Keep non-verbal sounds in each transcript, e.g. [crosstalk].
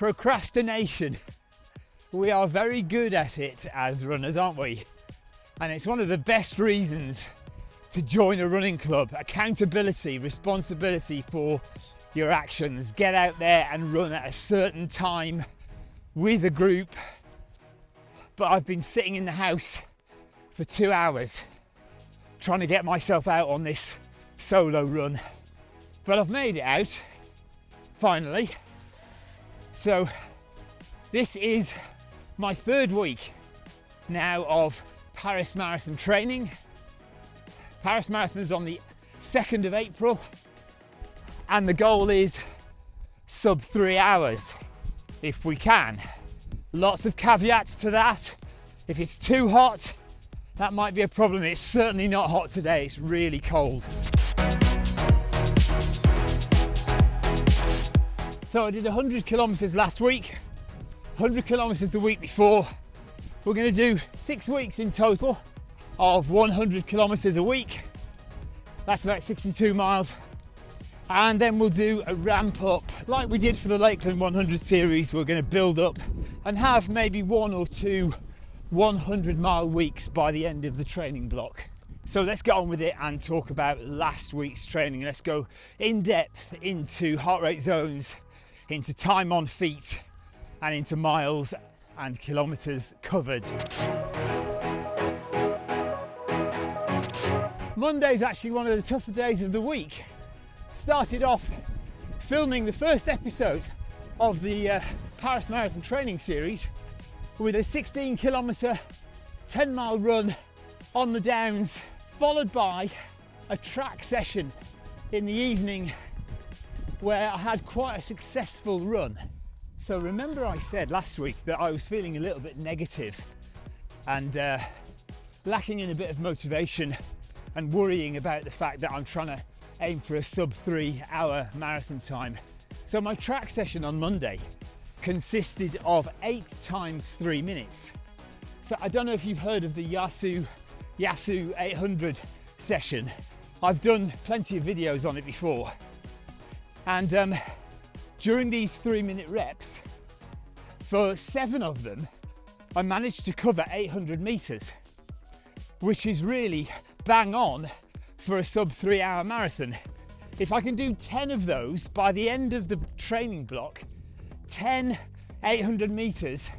procrastination. We are very good at it as runners, aren't we? And it's one of the best reasons to join a running club. Accountability, responsibility for your actions. Get out there and run at a certain time with a group. But I've been sitting in the house for two hours trying to get myself out on this solo run. But I've made it out finally. So this is my third week now of Paris Marathon training. Paris Marathon is on the 2nd of April and the goal is sub three hours if we can. Lots of caveats to that. If it's too hot, that might be a problem. It's certainly not hot today, it's really cold. So I did 100 kilometers last week, 100 kilometers the week before. We're going to do six weeks in total of 100 kilometers a week. That's about 62 miles. And then we'll do a ramp up like we did for the Lakeland 100 series. We're going to build up and have maybe one or two 100 mile weeks by the end of the training block. So let's get on with it and talk about last week's training. Let's go in depth into heart rate zones, into time on feet and into miles and kilometers covered. Monday is actually one of the tougher days of the week. Started off filming the first episode of the uh, Paris Marathon training series with a 16 kilometer, 10 mile run on the downs, followed by a track session in the evening where I had quite a successful run. So remember I said last week that I was feeling a little bit negative and uh, lacking in a bit of motivation and worrying about the fact that I'm trying to aim for a sub three hour marathon time. So my track session on Monday consisted of eight times three minutes. So I don't know if you've heard of the Yasso Yasso 800 session. I've done plenty of videos on it before and um, during these three minute reps, for seven of them, I managed to cover 800 meters, which is really bang on for a sub three hour marathon. If I can do 10 of those by the end of the training block, 10 800 meters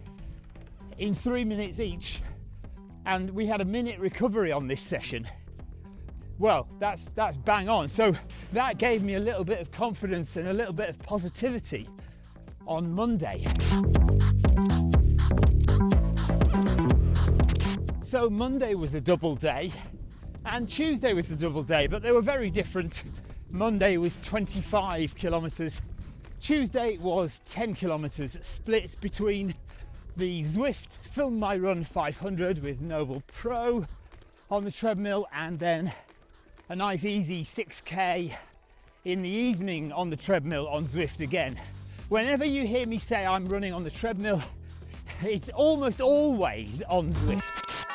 in three minutes each, and we had a minute recovery on this session well, that's that's bang on. So that gave me a little bit of confidence and a little bit of positivity on Monday. So Monday was a double day and Tuesday was a double day, but they were very different. Monday was 25 kilometers. Tuesday was 10 kilometers split between the Zwift Film My Run 500 with Noble Pro on the treadmill and then a nice easy 6k in the evening on the treadmill on Zwift again. Whenever you hear me say I'm running on the treadmill, [laughs] it's almost always on Zwift.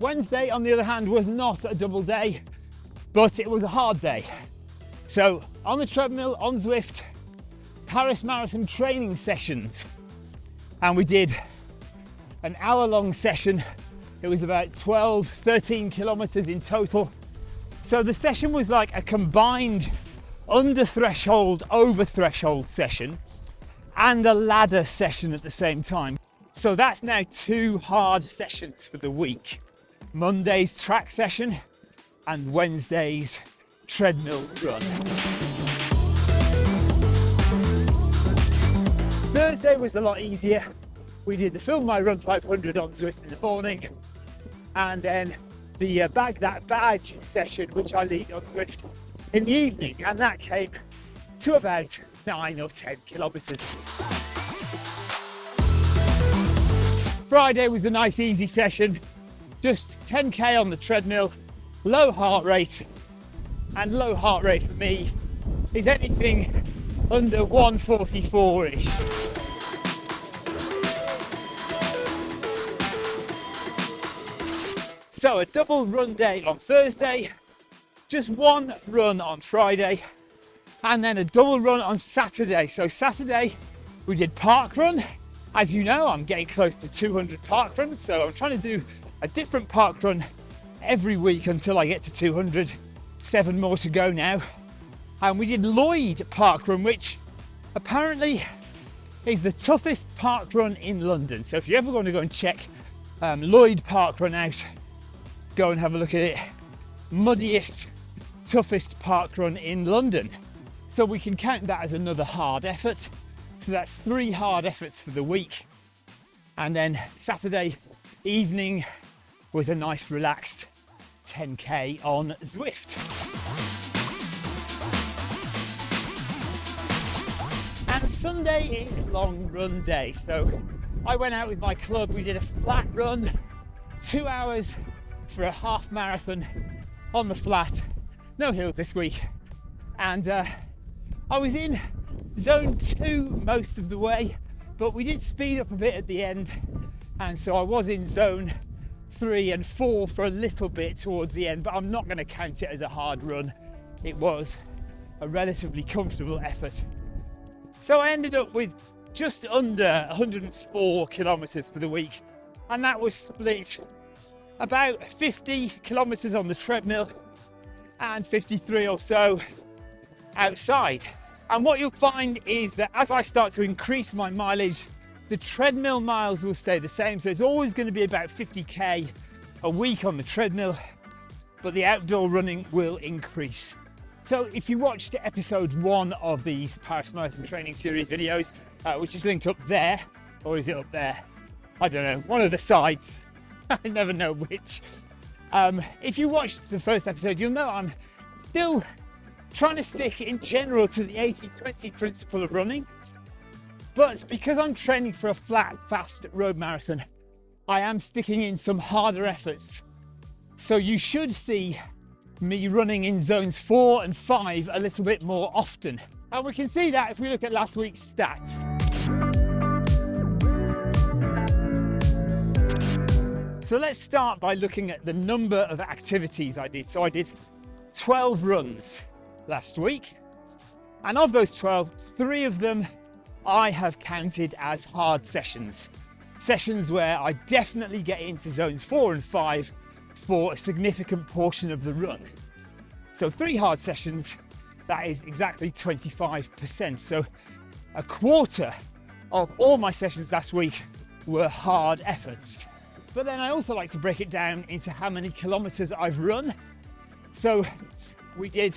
Wednesday, on the other hand, was not a double day, but it was a hard day. So on the treadmill, on Zwift, Paris Marathon training sessions. And we did an hour long session it was about 12, 13 kilometers in total. So the session was like a combined under threshold, over threshold session and a ladder session at the same time. So that's now two hard sessions for the week. Monday's track session and Wednesday's treadmill run. Thursday was a lot easier. We did the Film My Run 500 on Zwift in the morning and then the uh, bag that badge session which I lead on Zwift in the evening and that came to about nine or 10 kilometers. Friday was a nice easy session, just 10k on the treadmill, low heart rate and low heart rate for me is anything under 144-ish. So a double run day on Thursday, just one run on Friday, and then a double run on Saturday. So Saturday we did park run. As you know, I'm getting close to 200 park runs, so I'm trying to do a different park run every week until I get to 200. Seven more to go now. And we did Lloyd Park Run, which apparently is the toughest park run in London. So if you're ever going to go and check um, Lloyd Park Run out, go and have a look at it. Muddiest, toughest park run in London. So we can count that as another hard effort. So that's three hard efforts for the week. And then Saturday evening was a nice relaxed 10k on Zwift. And Sunday is long run day. So I went out with my club, we did a flat run, two hours for a half marathon on the flat, no hills this week. And uh, I was in zone two most of the way, but we did speed up a bit at the end. And so I was in zone three and four for a little bit towards the end, but I'm not going to count it as a hard run. It was a relatively comfortable effort. So I ended up with just under 104 kilometers for the week, and that was split about 50 kilometers on the treadmill and 53 or so outside. And what you'll find is that as I start to increase my mileage, the treadmill miles will stay the same. So it's always going to be about 50k a week on the treadmill, but the outdoor running will increase. So if you watched episode one of these Paris Marathon training series videos, uh, which is linked up there, or is it up there? I don't know, one of the sides. [laughs] I never know which. Um, if you watched the first episode, you'll know I'm still trying to stick in general to the 80-20 principle of running. But because I'm training for a flat, fast road marathon, I am sticking in some harder efforts. So you should see me running in zones four and five a little bit more often. And we can see that if we look at last week's stats. So let's start by looking at the number of activities I did. So I did 12 runs last week. And of those 12, three of them I have counted as hard sessions. Sessions where I definitely get into zones four and five for a significant portion of the run. So three hard sessions, that is exactly 25%. So a quarter of all my sessions last week were hard efforts. But then I also like to break it down into how many kilometers I've run. So we did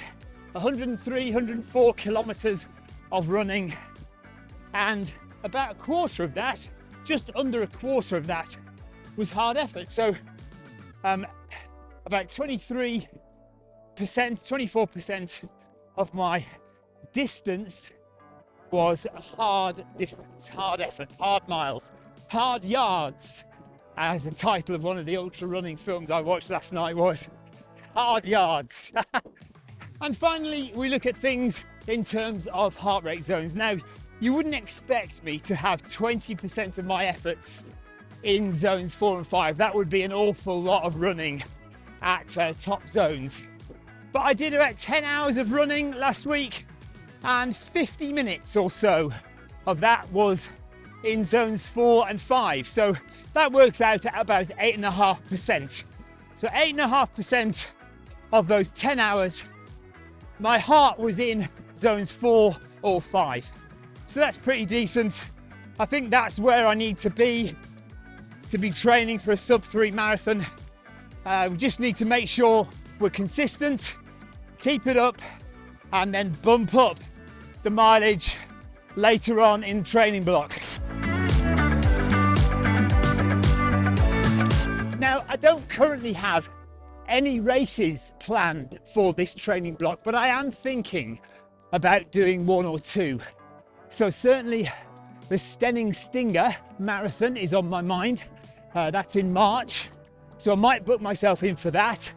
103, 104 kilometers of running, and about a quarter of that, just under a quarter of that, was hard effort. So, um, about 23%, 24% of my distance was hard distance, hard effort, hard miles, hard yards, as the title of one of the ultra running films I watched last night was. Hard yards. [laughs] And finally, we look at things in terms of heart rate zones. Now, you wouldn't expect me to have 20% of my efforts in zones four and five. That would be an awful lot of running at uh, top zones. But I did about 10 hours of running last week and 50 minutes or so of that was in zones four and five. So that works out at about eight and a half percent. So eight and a half percent of those 10 hours my heart was in zones four or five. So that's pretty decent. I think that's where I need to be to be training for a sub three marathon. Uh, we just need to make sure we're consistent, keep it up, and then bump up the mileage later on in training block. I don't currently have any races planned for this training block, but I am thinking about doing one or two. So certainly the Steyning Stinger Marathon is on my mind. Uh, that's in March. So I might book myself in for that.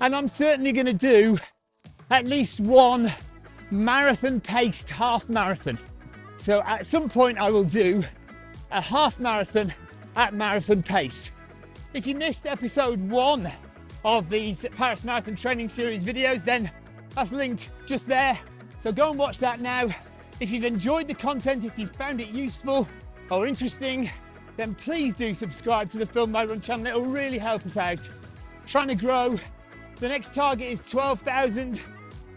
And I'm certainly going to do at least one marathon paced half marathon. So at some point I will do a half marathon at marathon pace. If you missed episode one of these Paris Marathon Training Series videos, then that's linked just there. So go and watch that now. If you've enjoyed the content, if you found it useful or interesting, then please do subscribe to the Film My Run channel. It will really help us out. Trying to grow. The next target is 12,000.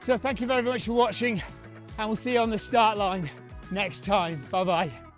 So thank you very much for watching and we'll see you on the start line next time. Bye bye.